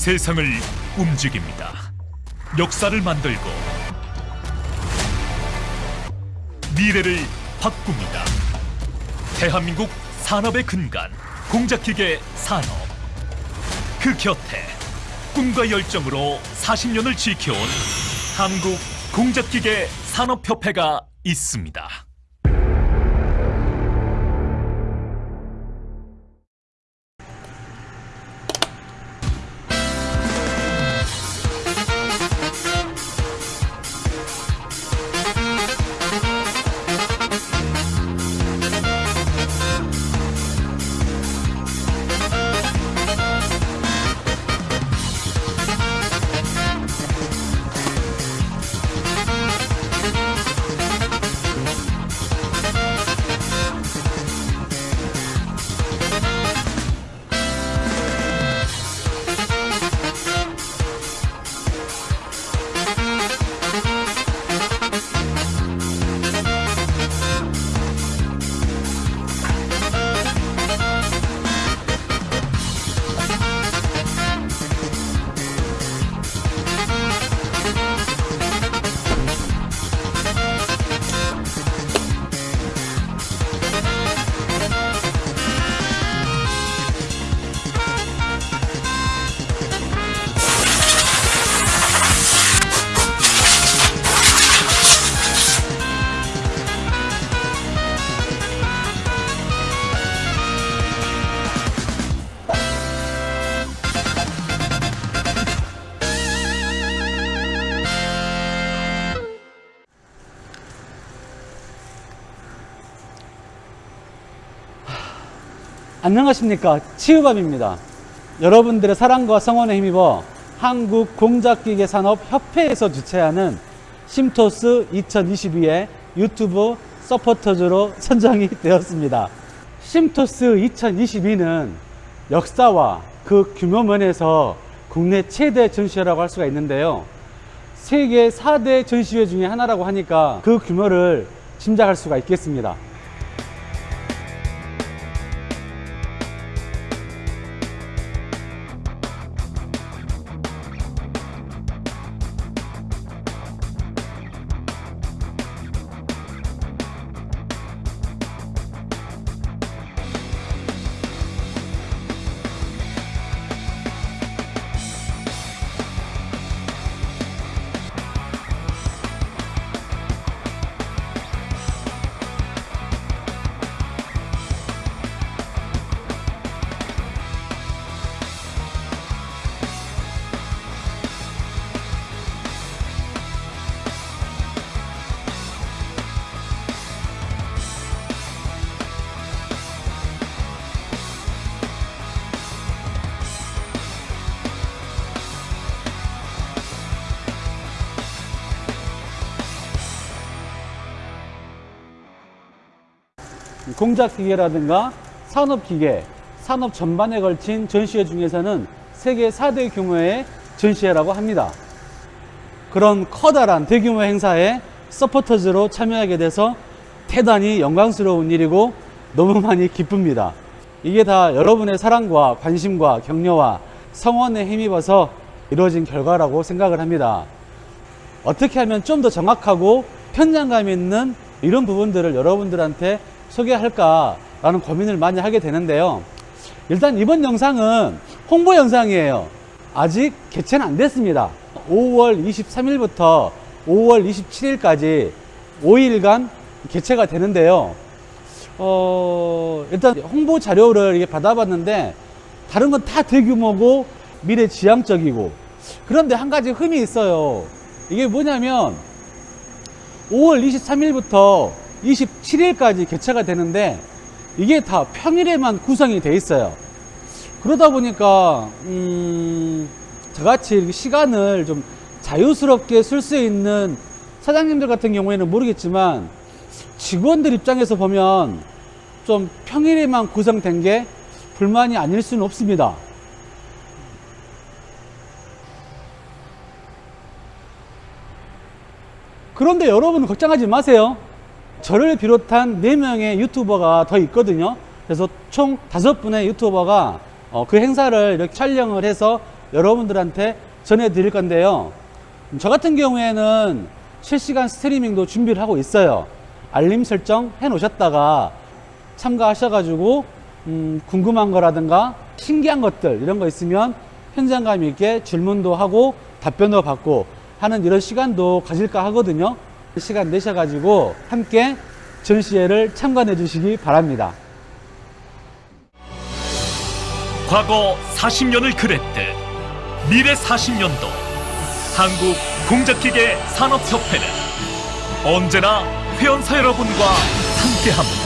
세상을 움직입니다. 역사를 만들고 미래를 바꿉니다. 대한민국 산업의 근간 공작기계 산업. 그 곁에 꿈과 열정으로 40년을 지켜온 한국 공작기계 산업협회가 있습니다. 안녕하십니까? 치유감입니다. 여러분들의 사랑과 성원에 힘입어 한국 공작기계산업협회에서 주최하는 심토스 2022의 유튜브 서포터즈로 선정이 되었습니다. 심토스 2022는 역사와 그 규모 면에서 국내 최대 전시회라고 할 수가 있는데요. 세계 4대 전시회 중에 하나라고 하니까 그 규모를 짐작할 수가 있겠습니다 공작기계라든가 산업기계, 산업 전반에 걸친 전시회 중에서는 세계 4대 규모의 전시회라고 합니다. 그런 커다란 대규모 행사에 서포터즈로 참여하게 돼서 대단히 영광스러운 일이고 너무 많이 기쁩니다. 이게 다 여러분의 사랑과 관심과 격려와 성원에 힘입어서 이루어진 결과라고 생각을 합니다. 어떻게 하면 좀 더 정확하고 편장감 있는 이런 부분들을 여러분들한테 소개할까라는 고민을 많이 하게 되는데요. 일단 이번 영상은 홍보 영상이에요. 아직 개최는 안 됐습니다. 5월 23일부터 5월 27일까지 5일간 개최가 되는데요. 어, 일단 홍보 자료를 받아봤는데 다른 건 다 대규모고 미래 지향적이고 그런데 한 가지 흠이 있어요. 이게 뭐냐면 5월 23일부터 27일까지 개최가 되는데 이게 다 평일에만 구성이 돼 있어요. 그러다 보니까 음 저같이 시간을 좀 자유스럽게 쓸 수 있는 사장님들 같은 경우에는 모르겠지만 직원들 입장에서 보면 좀 평일에만 구성된 게 불만이 아닐 수는 없습니다. 그런데 여러분 걱정하지 마세요 저를 비롯한 4명의 유튜버가 더 있거든요 그래서 총 5분의 유튜버가 어, 그 행사를 이렇게 촬영을 해서 여러분들한테 전해드릴 건데요. 음, 저 같은 경우에는 실시간 스트리밍도 준비를 하고 있어요. 알림 설정 해 놓으셨다가 참가하셔가지고 음, 궁금한 거라든가 신기한 것들 이런 거 있으면 현장감 있게 질문도 하고 답변도 받고 하는 이런 시간도 가질까 하거든요. 시간 내셔가지고 함께 전시회를 참관해 주시기 바랍니다. 과거 40년을 그랬듯 미래 40년도 한국 공작기계 산업협회는 언제나 회원사 여러분과 함께합니다.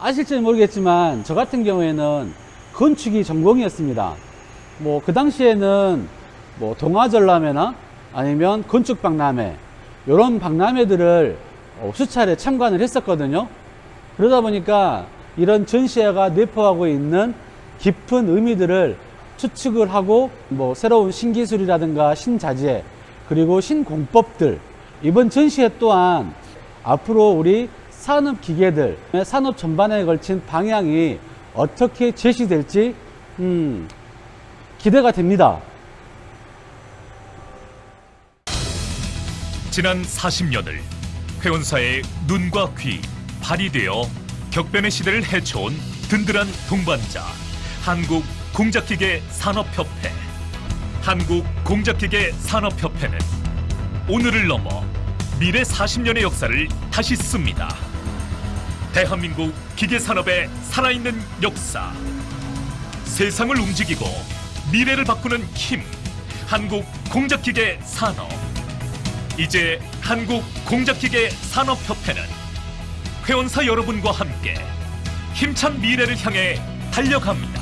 아실지는 모르겠지만 저 같은 경우에는 건축이 전공이었습니다. 뭐 그 당시에는 뭐 동아전람회나 아니면 건축박람회 이런 박람회들을 어, 수차례 참관을 했었거든요. 그러다 보니까 이런 전시회가 내포하고 있는 깊은 의미들을 추측을 하고 뭐 새로운 신기술이라든가 신자재 그리고 신공법들 이번 전시회 또한 앞으로 우리 산업 기계들 산업 전반에 걸친 방향이 어떻게 제시될지 음, 기대가 됩니다. 지난 40년을 회원사의 눈과 귀, 발이 되어 격변의 시대를 헤쳐온 든든한 동반자 한국 공작기계 산업협회 한국 공작기계 산업협회는 오늘을 넘어 미래 40년의 역사를 다시 씁니다. 대한민국 기계산업의 살아있는 역사. 세상을 움직이고 미래를 바꾸는 힘. 한국 공작기계 산업. 이제 한국 공작기계 산업협회는 회원사 여러분과 함께 힘찬 미래를 향해 달려갑니다.